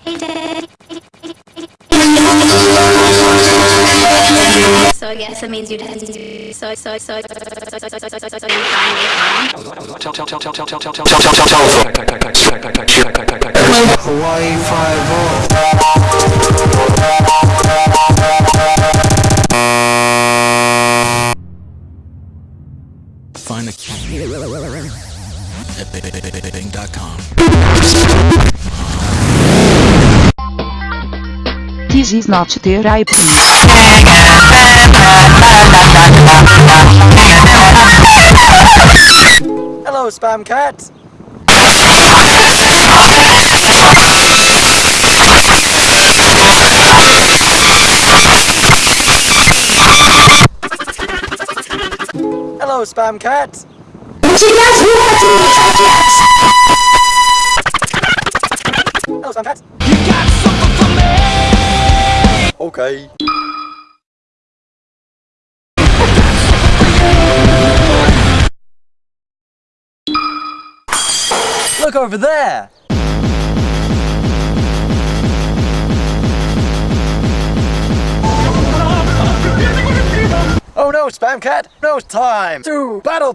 So I guess that means you'd have to so so so Hawaii five Find a cat at bing.com. This is not therapy. Hello, Spam Cat. Hello, Spam Cat. Hello, Spam Cat. Okay. Look over there. Oh no, Spam Cat! No time to battle!